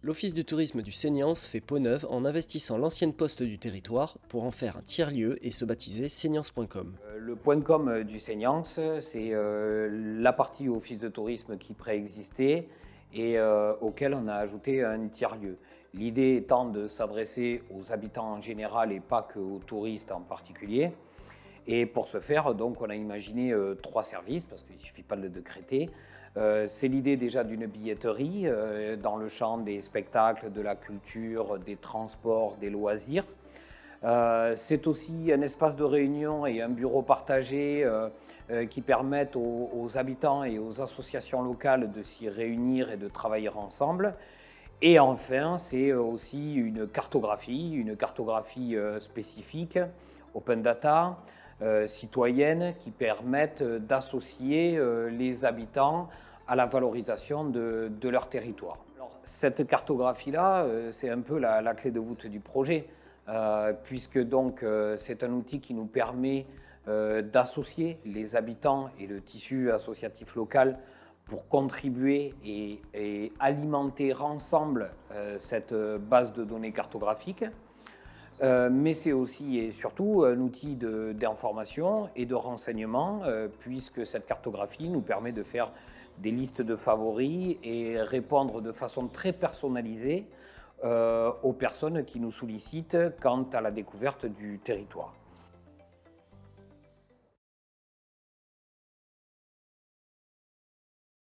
L'Office du tourisme du Seignance fait peau neuve en investissant l'ancienne poste du territoire pour en faire un tiers-lieu et se baptiser seignance.com. Euh, le point .com du Seignance, c'est euh, la partie Office de tourisme qui préexistait et euh, auquel on a ajouté un tiers-lieu. L'idée étant de s'adresser aux habitants en général et pas qu'aux touristes en particulier. Et pour ce faire, donc, on a imaginé trois services, parce qu'il ne suffit pas de le décréter. Euh, c'est l'idée déjà d'une billetterie euh, dans le champ des spectacles, de la culture, des transports, des loisirs. Euh, c'est aussi un espace de réunion et un bureau partagé qui permettent aux, habitants et aux associations locales de s'y réunir et de travailler ensemble. Et enfin, c'est aussi une cartographie, une cartographie spécifique, open data, citoyenne, qui permettent d'associer les habitants à la valorisation de, leur territoire. cette cartographie-là, euh, c'est un peu la, clé de voûte du projet, euh, puisque euh, c'est un outil qui nous permet d'associer les habitants et le tissu associatif local pour contribuer et, alimenter ensemble cette base de données cartographique. mais c'est aussi et surtout un outil d'information et de renseignement, puisque cette cartographie nous permet de faire des listes de favoris et répondre de façon très personnalisée euh, aux personnes qui nous sollicitent quant à la découverte du territoire.